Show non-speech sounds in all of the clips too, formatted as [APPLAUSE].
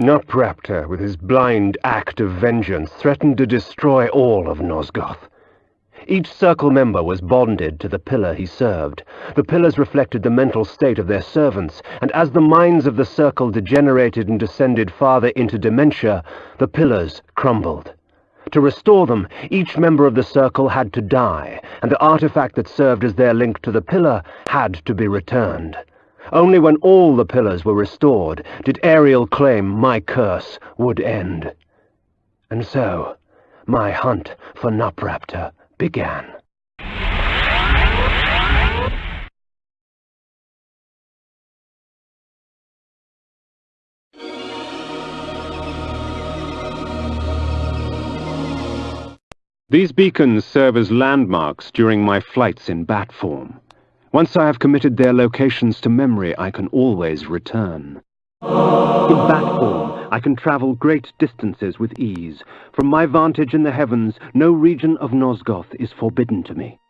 Nupraptor, with his blind act of vengeance, threatened to destroy all of Nosgoth. Each circle member was bonded to the pillar he served. The pillars reflected the mental state of their servants, and as the minds of the circle degenerated and descended farther into dementia, the pillars crumbled. To restore them, each member of the circle had to die, and the artifact that served as their link to the pillar had to be returned. Only when all the pillars were restored did Ariel claim my curse would end. And so, my hunt for Nupraptor began. These beacons serve as landmarks during my flights in bat form. Once I have committed their locations to memory, I can always return. In bat form, I can travel great distances with ease. From my vantage in the heavens, no region of Nosgoth is forbidden to me.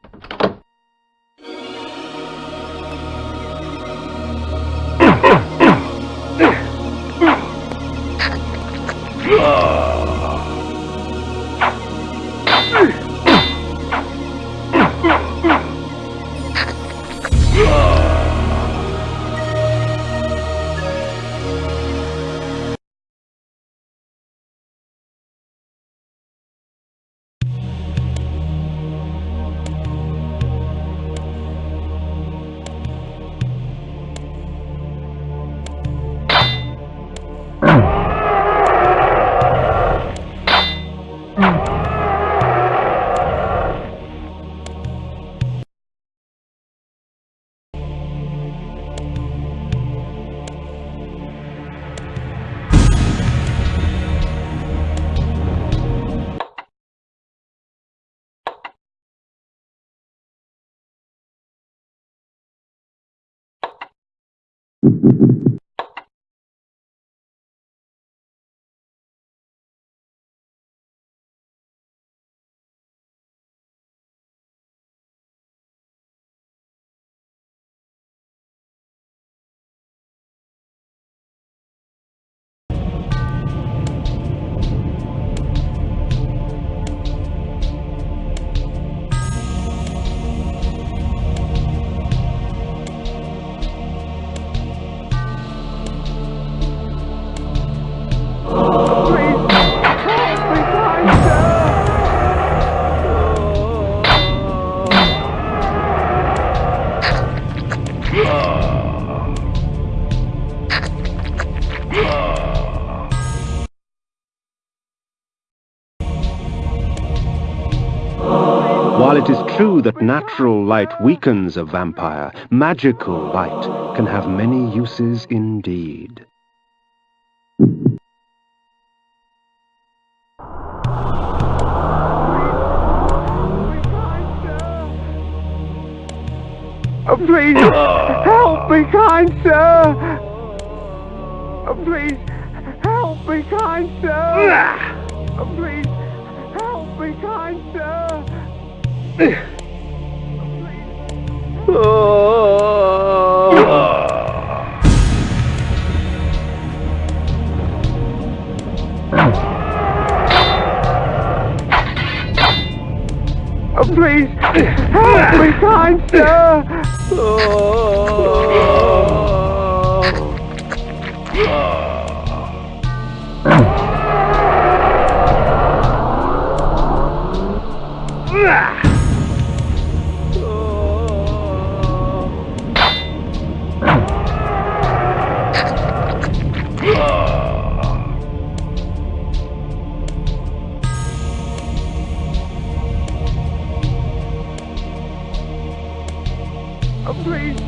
While it is true that natural light weakens a vampire, magical light can have many uses indeed. Oh, please, help me, kind sir! Oh, please, help me, kind sir! Ah! Oh, please, help me, kind sir! Oh. oh, please, help me, kind sir! Please,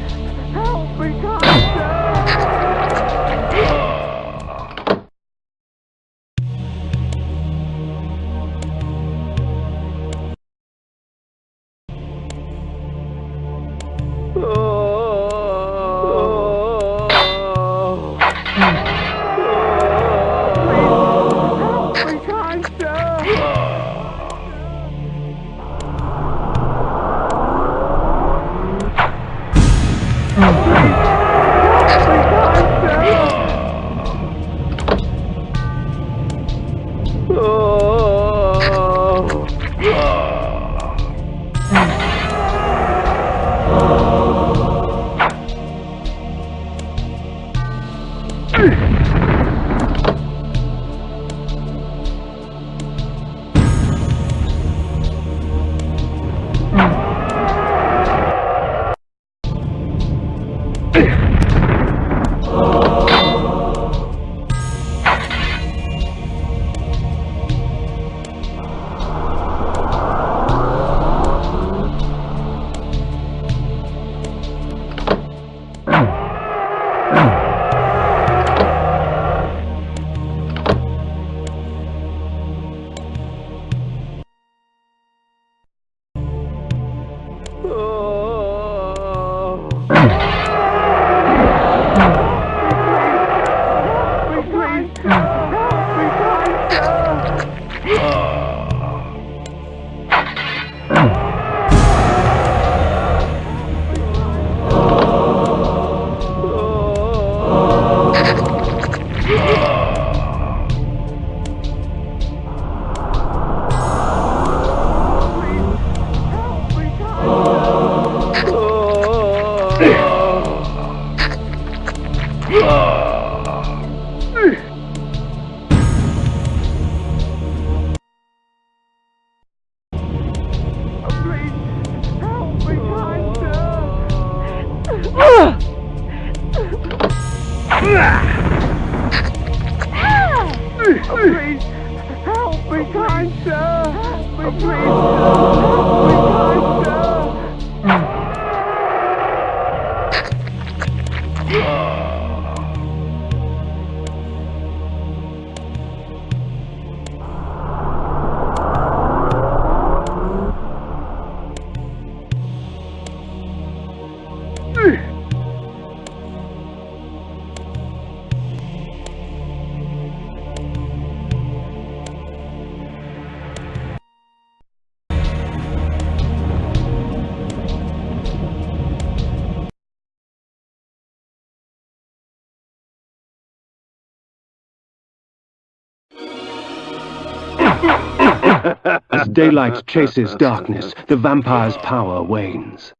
As daylight chases darkness, the vampire's power wanes.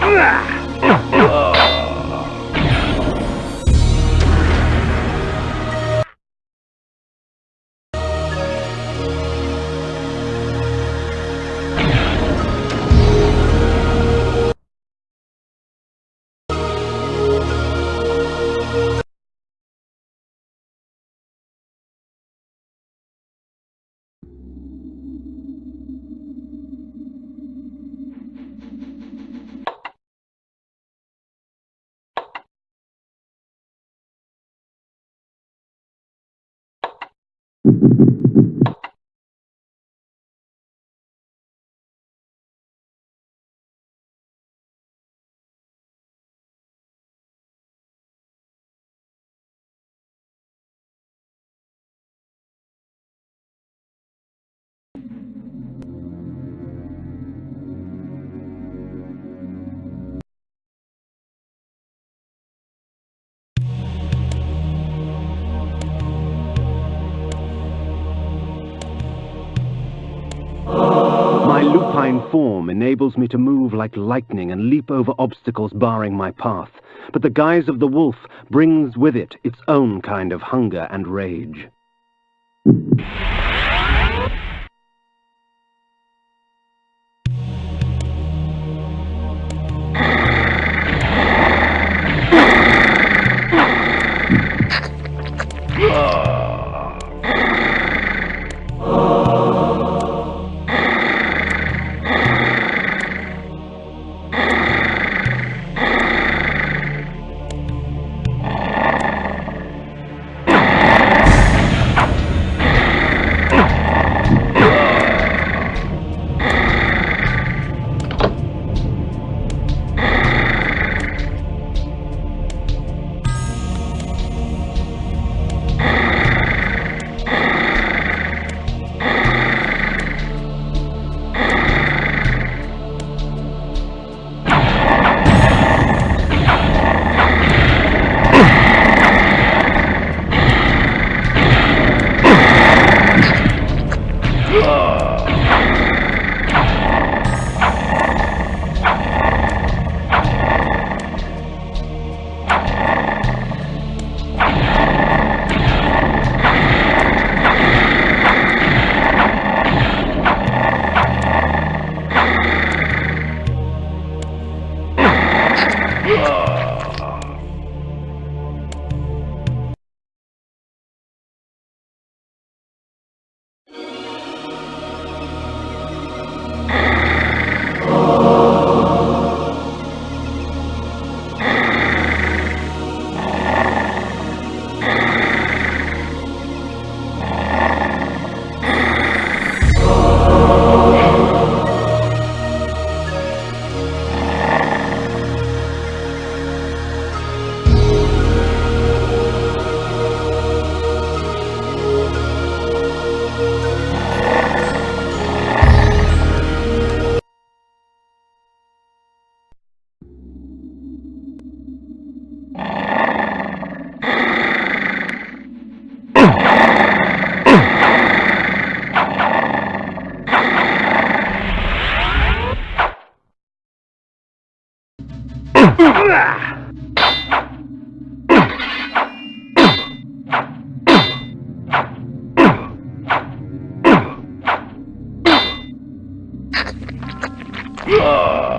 My form enables me to move like lightning and leap over obstacles barring my path. But the guise of the wolf brings with it its own kind of hunger and rage. Uh.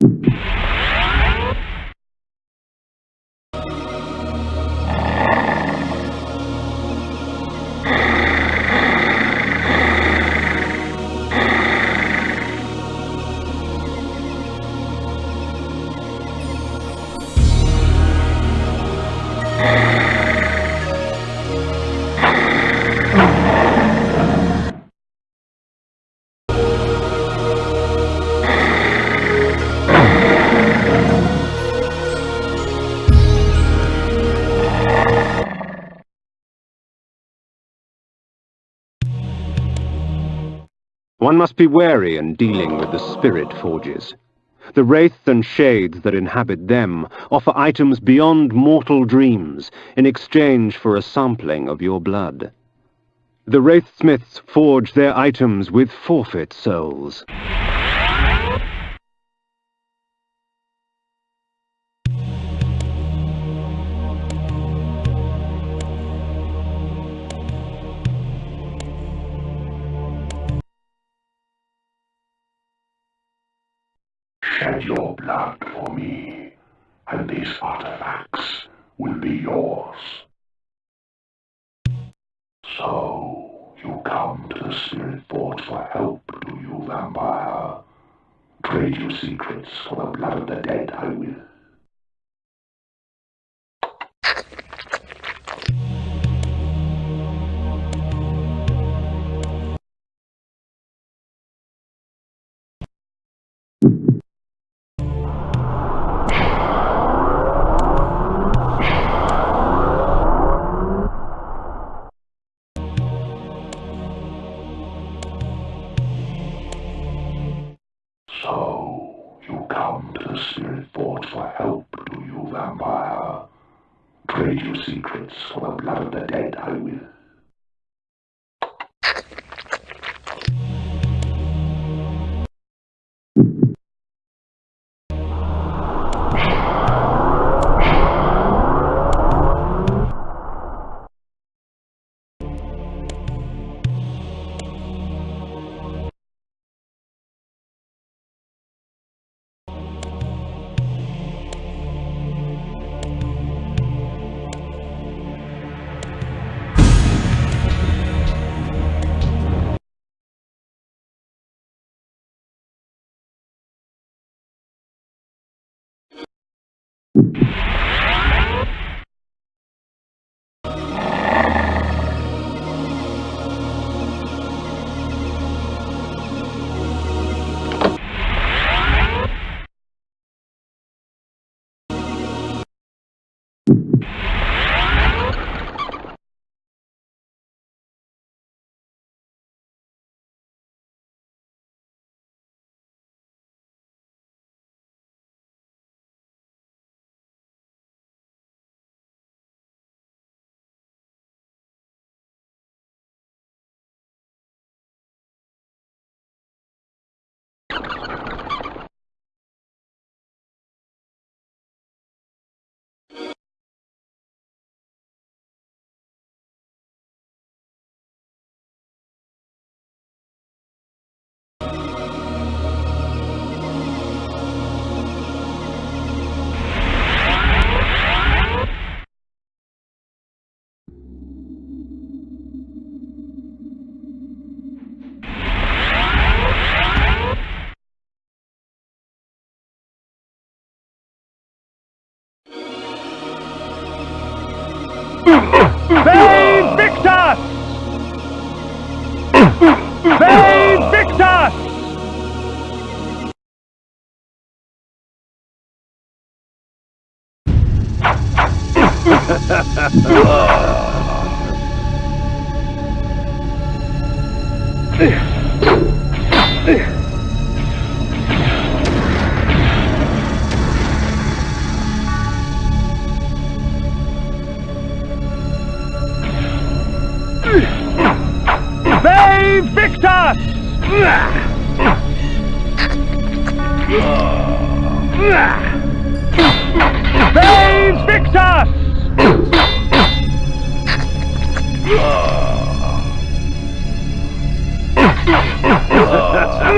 you One must be wary in dealing with the spirit forges. The wraiths and shades that inhabit them offer items beyond mortal dreams in exchange for a sampling of your blood. The wraithsmiths forge their items with forfeit souls. Shed your blood for me, and these artifacts will be yours. So, you come to the Spirit Forge for help, do you, vampire? Trade your secrets for the blood of the dead, I will.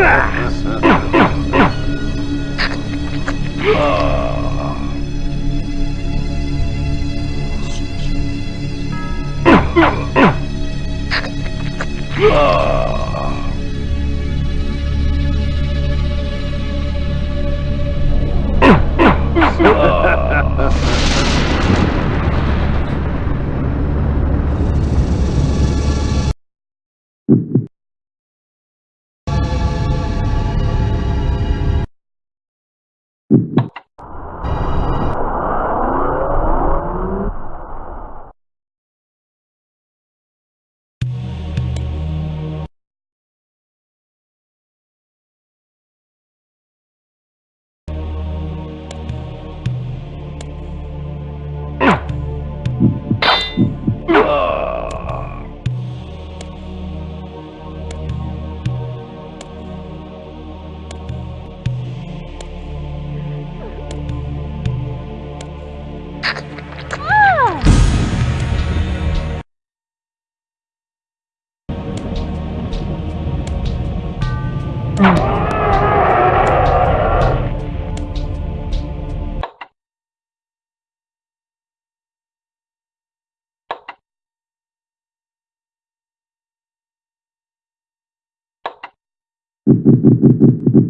Come on! Thank [LAUGHS] you.